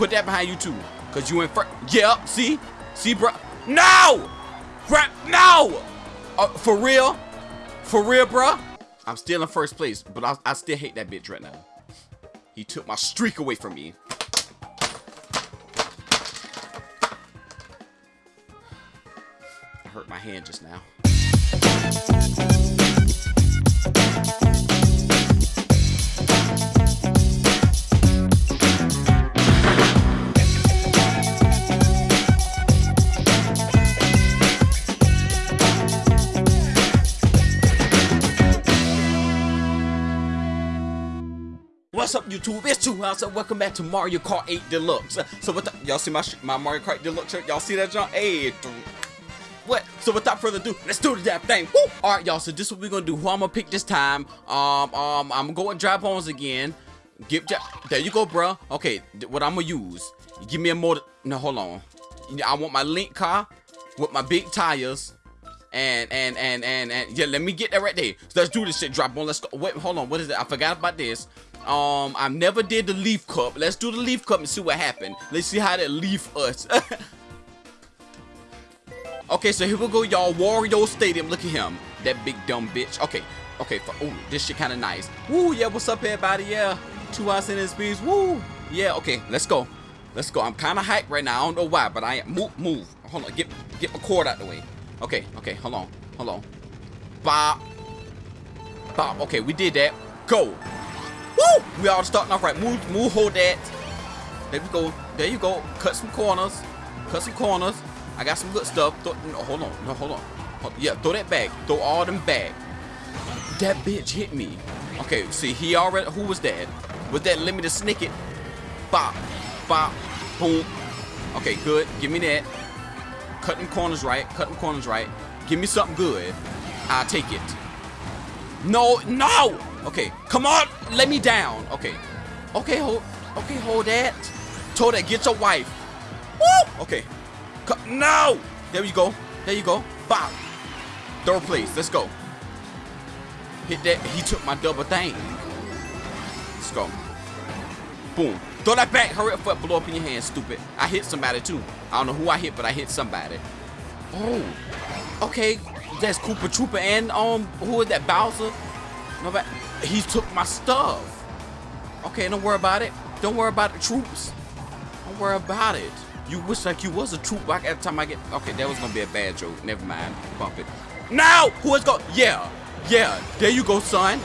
Put that behind you too. Cause you in front. Yeah, see? See, bro? No! Crap, no! Uh, for real? For real, bro? I'm still in first place, but I, I still hate that bitch right now. He took my streak away from me. I hurt my hand just now. What's up, YouTube? It's Two House, and welcome back to Mario Kart 8 Deluxe. So, what y'all see my my Mario Kart Deluxe shirt? Y'all see that, John? Hey, what? So, without further ado, let's do the damn thing. Woo! All right, y'all. So, this is what we're gonna do. Who I'm gonna pick this time? Um, um, I'm going dry bones again. Give there you go, bro. Okay, what I'm gonna use? Give me a motor. No, hold on. I want my link car with my big tires. And and and and and yeah, let me get that right there. So let's do this shit. Drop on. Let's go. Wait, hold on. What is it? I forgot about this. Um, I never did the leaf cup. Let's do the leaf cup and see what happened. Let's see how that leaf us. okay, so here we go, y'all. Wario Stadium. Look at him. That big dumb bitch. Okay, okay. Oh, this shit kind of nice. Woo, yeah. What's up, everybody? Yeah, two hours in this piece. Woo. Yeah. Okay, let's go. Let's go. I'm kind of hyped right now. I don't know why, but I am. Move, move. Hold on. Get, get my cord out the way. Okay, okay. Hold on, hold on. Bop. Bop. Okay, we did that. Go. Woo! We all starting off right. Move, move, hold that. There we go. There you go. Cut some corners. Cut some corners. I got some good stuff. Th no, hold on. No, hold on. Yeah, throw that back. Throw all them back. That bitch hit me. Okay, see, he already. Who was that? Was that Lemony Snicket? Bop. Bop. Boom. Okay, good. Give me that. Cut them corners right. Cut them corners right. Give me something good. I'll take it. No, no! Okay, come on, let me down. Okay, okay, hold, okay, hold that. Told that, get your wife. Woo! Okay, no! There you go, there you go. Bop. Third place, let's go. Hit that, he took my double thing. Let's go. Boom. Throw that back, hurry up, foot, blow up in your hand, stupid. I hit somebody too. I don't know who I hit, but I hit somebody. Oh, okay, that's Koopa Trooper and um, who is that, Bowser? Nobody, he took my stuff. Okay, don't worry about it. Don't worry about the troops. Don't worry about it. You wish like you was a troop every time I get, okay, that was gonna be a bad joke. Never mind, bump it. Now, who is going, yeah, yeah, there you go, son.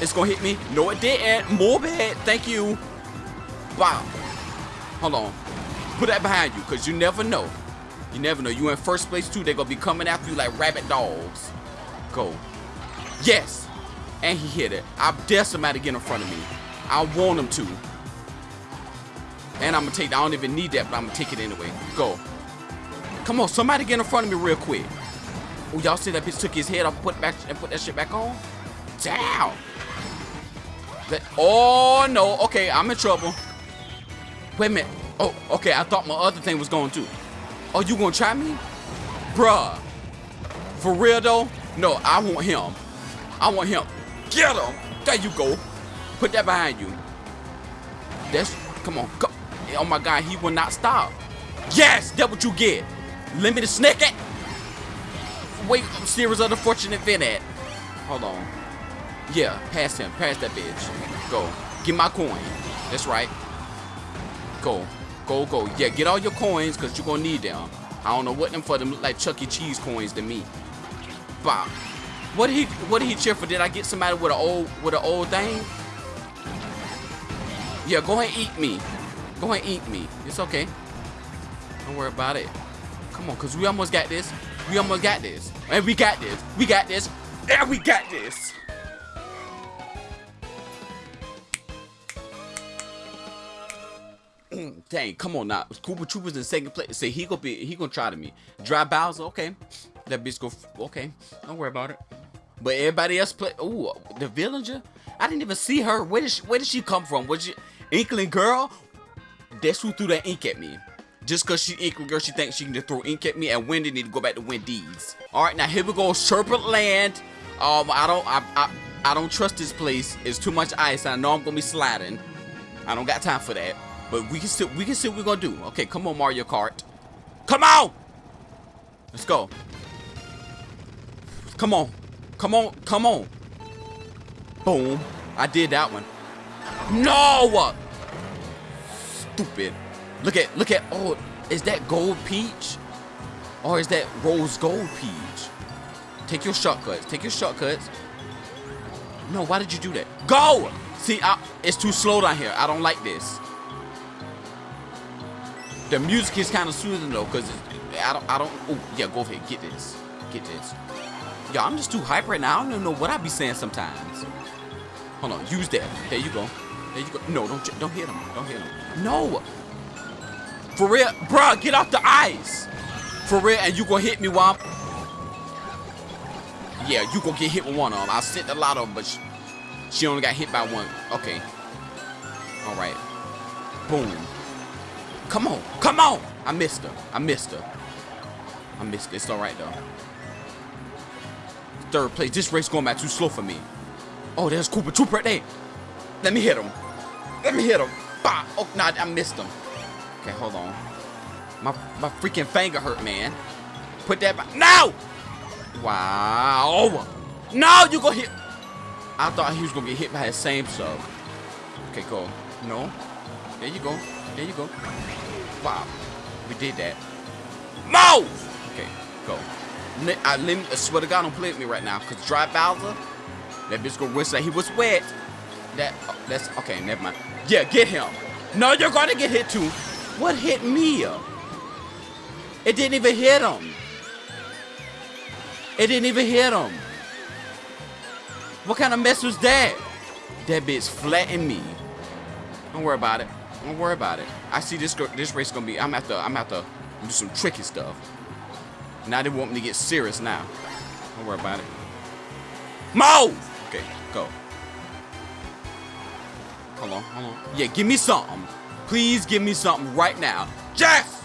It's gonna hit me. No, it didn't. More bad, thank you. Wow. Hold on. Put that behind you, because you never know. You never know. You in first place too. They're gonna be coming after you like rabbit dogs. Go. Yes. And he hit it. I dare somebody get in front of me. I want him to. And I'm gonna take I don't even need that, but I'm gonna take it anyway. Go. Come on, somebody get in front of me real quick. Oh, y'all see that bitch took his head off, put back and put that shit back on? Damn. That, oh no, okay, I'm in trouble. Wait a minute. Oh, okay, I thought my other thing was going too. Oh, you gonna try me? Bruh. For real though? No, I want him. I want him. Get him. There you go. Put that behind you. That's, come on. Come. Oh my God, he will not stop. Yes, that's what you get. Lemony Snicket. Wait, series of the fortunate event at. Hold on. Yeah, pass him. Pass that bitch. Go. Get my coin. That's right. Go. Go, go. Yeah, get all your coins because you're going to need them. I don't know what them for. Them look like Chuck E. Cheese coins to me. Bop. What did he what did he cheer for? Did I get somebody with an old with an old thing? Yeah, go ahead and eat me. Go ahead and eat me. It's okay. Don't worry about it. Come on, cause we almost got this. We almost got this. And we got this. We got this. And we got this. Mm, dang, come on now. Koopa Trooper's in second place. Say he gonna be he gonna try to me. Dry Bowser, okay. That bitch go okay. Don't worry about it. But everybody else play ooh, the villager? I didn't even see her. Where did she where did she come from? Was she Inkling girl? That's who threw that ink at me. Just cause she Inkling girl, she thinks she can just throw ink at me and Wendy need to go back to Wendy's. Alright, now here we go, Sherbet Land. Um, I don't I, I I don't trust this place. It's too much ice. I know I'm gonna be sliding. I don't got time for that. But we can still we can see what we're gonna do. Okay, come on, Mario Kart. Come on! Let's go. Come on. Come on. Come on. Boom. I did that one. No! Stupid. Look at, look at, oh, is that gold peach? Or is that rose gold peach? Take your shortcuts. Take your shortcuts. No, why did you do that? Go! See, I, it's too slow down here. I don't like this. The music is kind of soothing though, cause I don't, I don't. Oh yeah, go ahead, get this, get this. Yo, I'm just too hype right now. I don't even know what I be saying sometimes. Hold on, use that. There you go. There you go. No, don't, don't hit him. Don't hit him. No. For real, bruh, get off the ice. For real, and you gonna hit me while I'm... Yeah, you gonna get hit with one of them. I sent a lot of them, but she, she only got hit by one. Okay. All right. Boom. Come on. Come on. I missed her. I missed her. I missed it. It's all right, though. Third place. This race going back too slow for me. Oh, there's Koopa Troop right there. Let me hit him. Let me hit him. Bah. Oh, no, nah, I missed him. Okay, hold on. My, my freaking finger hurt, man. Put that back. No! Wow. No, you gonna hit. I thought he was gonna get hit by his same sub. Okay, go. No. There you go. There you go. Wow. We did that. Move! Okay, go. I, I swear to God, don't play with me right now. Because Dry Bowser, that bitch gonna wish that he was wet. That, oh, that's, okay, never mind. Yeah, get him. No, you're gonna get hit too. What hit me? It didn't even hit him. It didn't even hit him. What kind of mess was that? That bitch flattened me. Don't worry about it. Don't worry about it. I see this this race gonna be. I'm at the. I'm at the do some tricky stuff. Now they want me to get serious now. Don't worry about it. Move! Okay, go. Hold on, hold on. Yeah, give me something. Please give me something right now. Jess!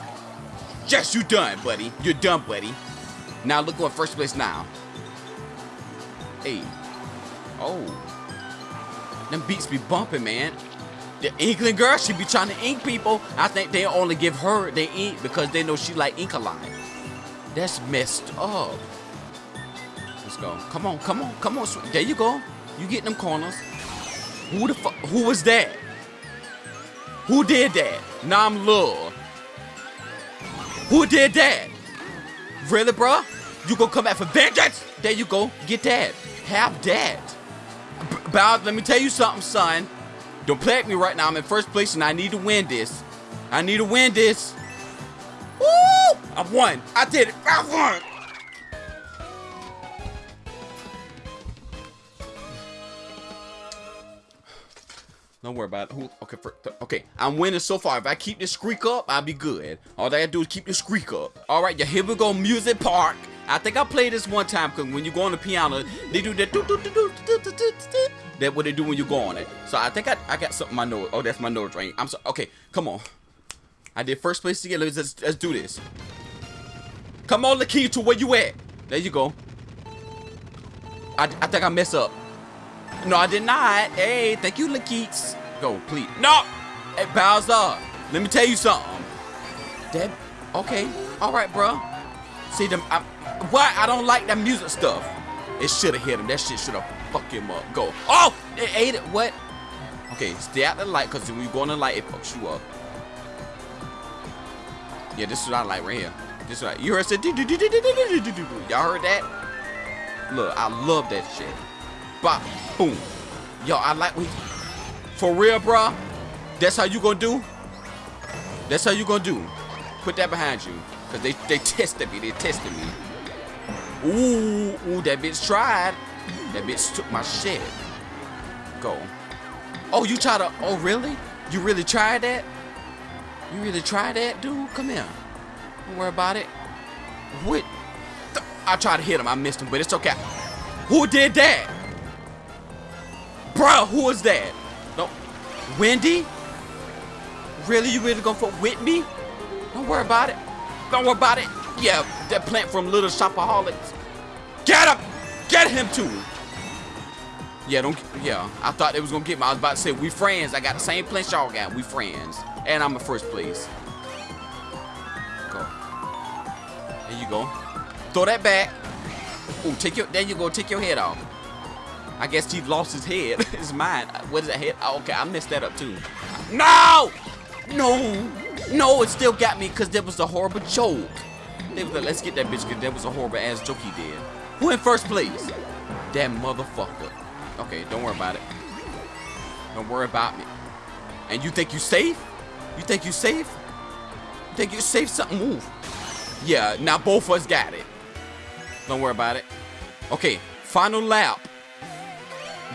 Jess, you done, buddy. You're done, buddy. Now look at first place now. Hey. Oh. Them beats be bumping, man. The Inkling girl, she be trying to ink people. I think they only give her the ink because they know she like Inkaline. That's messed up. Let's go. Come on, come on, come on. There you go. You get them corners. Who the fuck? Who was that? Who did that? Nam Love. Who did that? Really, bro? You gonna come back for vengeance? There you go. Get that. Have that. Bow, let me tell you something, son. Don't play at me right now. I'm in first place and I need to win this. I need to win this. I won. I did it. I won. Don't worry about it. Okay, for, okay, I'm winning so far. If I keep this squeak up, I'll be good. All I gotta do is keep the squeak up. All right, yeah, here we go, Music Park. I think I played this one time because when you go on the piano, they do that. That's what they do when you go on it. So I think I, I got something my nose. Oh, that's my nose ring. I'm sorry. Okay, come on. I did first place together. Let's, let's, let's do this. Come on, Lakitu, to where you at? There you go. I, I think I messed up. No, I did not. Hey, thank you, Lakitu. Go, please. No! Hey, Bowser, let me tell you something. That, okay. All right, bro. See, them, I, why I don't like that music stuff. It should have hit him. That shit should have fucked him up. Go. Oh, it ate it. What? Okay, stay out the light, because when you go in the light, it fucks you up. Yeah, this is what I like right here. Is what you heard said. Y'all heard that? Look, I love that shit. Bop, boom. Yo, I like we. For real, bro. That's how you gonna do? That's how you gonna do. Put that behind you. Cause they they tested me. They tested me. Ooh, ooh, that bitch tried. That bitch took my shit. Go. Oh, you try to, oh really? You really tried that? You really tried that, dude? Come here. Don't worry about it. What? I tried to hit him. I missed him, but it's okay. Who did that? Bro, who was that? No. Wendy? Really? You really gonna fuck with me? Don't worry about it. Don't worry about it. Yeah, that plant from Little Shop of Horrors. Get him! Get him too! Yeah, don't. Yeah, I thought they was gonna get me. I was about to say we friends. I got the same plant y'all got. We friends. And I'm in first place. There you go. Throw that back. Oh, take your. There you go. Take your head off. I guess he lost his head. it's mine. What is that head? Oh, okay, I messed that up too. No! No! No, it still got me because there was a horrible joke. Like, Let's get that bitch because there was a horrible ass joke he did. Who in first place? That motherfucker. Okay, don't worry about it. Don't worry about me. And you think you safe? You think you safe? You think you safe? Something move. Yeah, now both of us got it. Don't worry about it. Okay, final lap.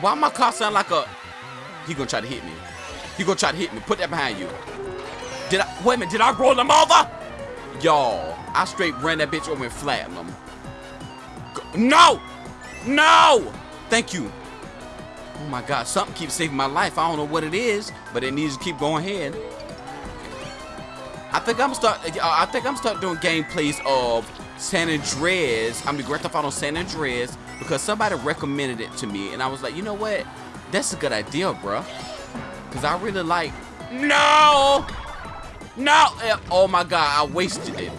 Why my car sound like a... He gonna try to hit me. He gonna try to hit me. Put that behind you. Did I... Wait a minute. Did I roll him over? Y'all, I straight ran that bitch over and flattened him. No! No! Thank you. Oh my God, something keeps saving my life. I don't know what it is, but it needs to keep going ahead. I think I'm start. I think I'm start doing gameplays of San Andreas. I mean, Grand Theft Auto San Andreas because somebody recommended it to me, and I was like, you know what? That's a good idea, bro. Cause I really like. No, no. Eh, Oh my God, I wasted it.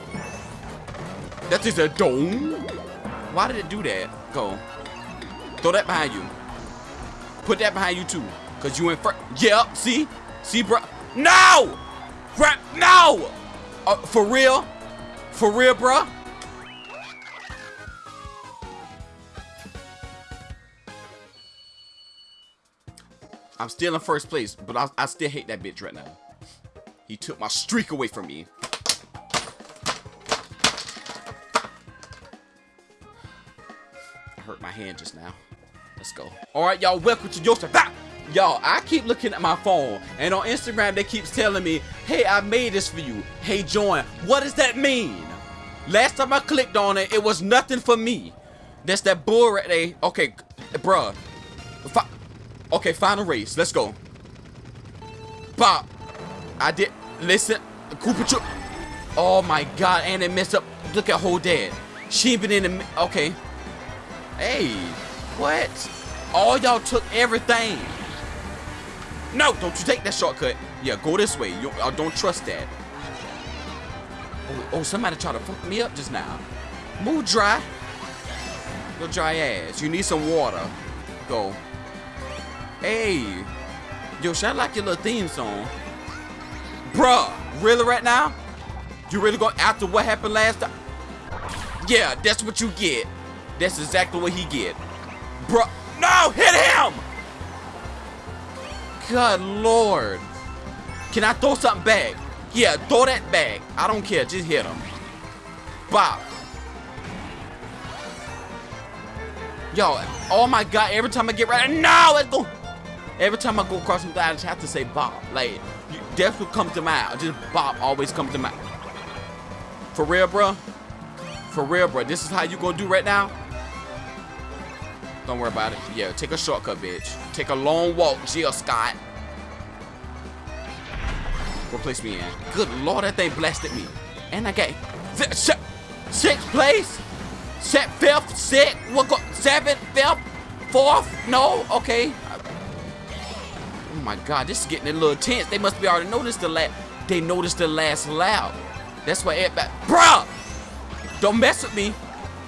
That is a dome. Why did it do that? Go. Throw that behind you. Put that behind you too. Cause you in first. Yeah, see? See, bro? No! Crap, no! Uh, for real? For real, bro? I'm still in first place, but I, I still hate that bitch right now. He took my streak away from me. I hurt my hand just now. Let's go. All right, y'all, welcome to your Joseph. Y'all, I keep looking at my phone, and on Instagram, they keeps telling me, hey, I made this for you. Hey, join. What does that mean? Last time I clicked on it, it was nothing for me. That's that bull right there. Okay, bruh. Fi okay, final race. Let's go. Pop. I did. Listen. Koopa Troop. Oh my god, and it messed up. Look at whole dad. She been in the. Okay. Hey. What? All y'all took everything. No, don't you take that shortcut. Yeah, go this way. You I don't trust that. Oh, oh, somebody tried to fuck me up just now. Move dry. Your dry ass. You need some water. Go. Hey. Yo, should I like your little theme song? Bruh, really right now? You really go after what happened last time? Yeah, that's what you get. That's exactly what he get. Bruh, no, hit him! Good lord. Can I throw something back? Yeah, throw that back. I don't care, just hit him. Bop. Yo, oh my god, every time I get right, no, let's go. Every time I go across line, I just have to say Bob. Like, that's what comes to mind. Just Bob always comes to mind. For real, bro? For real, bro? This is how you gonna do right now? Don't worry about it. Yeah, take a shortcut, bitch. Take a long walk, Jill Scott. What place me in? Good lord, that thing blasted me. And I got sixth place? Set fifth, sixth, what go seventh, fifth, fourth? No, okay. Oh my god, this is getting a little tense. They must be already noticed the last. They noticed the last lap. That's why everybody. Bruh! Don't mess with me.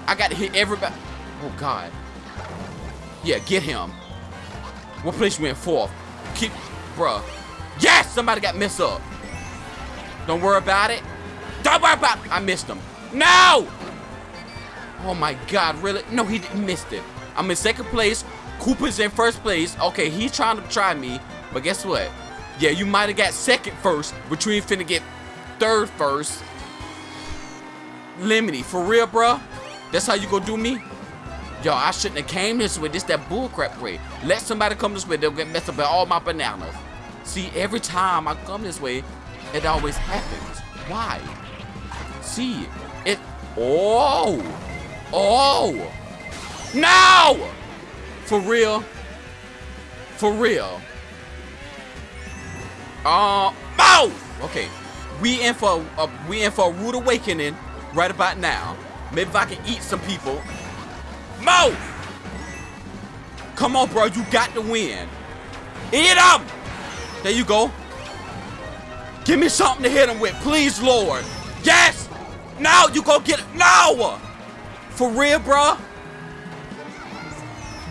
I got to hit everybody. Oh god. Yeah, get him. What place you in fourth? Keep, bruh. Yes, somebody got messed up. Don't worry about it. Don't worry about it. I missed him. No! Oh my god, really? No, he didn't miss it. I'm in second place. Koopa's in first place. Okay, he's trying to try me. But guess what? Yeah, you might have got second first, but you ain't finna get third first. Lemony, for real, bruh? That's how you gonna do me? Yo, I shouldn't have came this way. This that bullcrap way. Let somebody come this way, they'll get messed up by all my bananas. See, every time I come this way, it always happens. Why? See, it. Oh! Oh! No! For real? For real? Uh, oh! Okay, we in for a, we in for a rude awakening right about now. Maybe if I can eat some people. Mo! Come on, bro, you got to win. Eat them! There you go. Give me something to hit him with, please, Lord. Yes! Now you go get it. No! For real, bruh?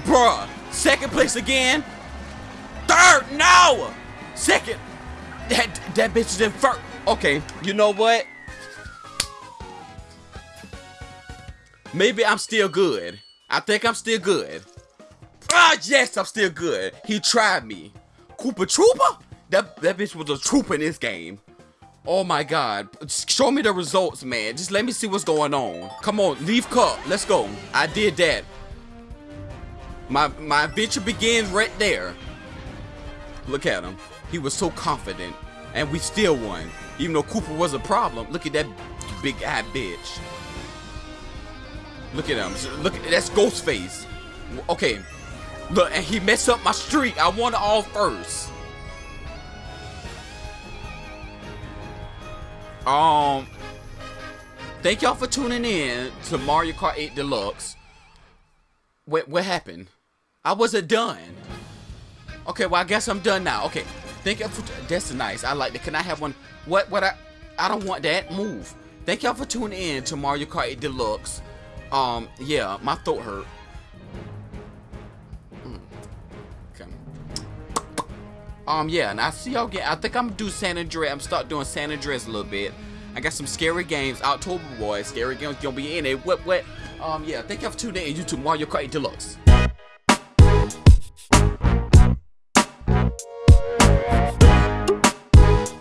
Bruh. Second place again. Third, no! Second. That, that bitch is in first. Okay, you know what? Maybe I'm still good. I think I'm still good. Ah, yes, I'm still good. He tried me. Koopa Trooper? That, that bitch was a trooper in this game. Oh my god. Show me the results, man. Just let me see what's going on. Come on, leave cup. Let's go. I did that. My my adventure begins right there. Look at him. He was so confident. And we still won. Even though Koopa was a problem. Look at that big eye bitch. Look at him. Look at that's Ghostface. Okay. Look, and he messed up my streak. I won it all first. Um, thank y'all for tuning in to Mario Kart 8 Deluxe. What what happened? I wasn't done. Okay, well I guess I'm done now. Okay, thank you for that's nice. I like that. Can I have one? What what I I don't want that. Move. Thank y'all for tuning in to Mario Kart 8 Deluxe. Um, yeah, my throat hurt. Mm. Okay. Um, yeah, and I see y'all get. I think I'm gonna do San Andreas. I'm start doing San Andreas a little bit. I got some scary games. October boys, scary games gonna be in it. What what? Um, yeah. Thank y'all for tuning in. YouTube Mario Kart 8 Deluxe.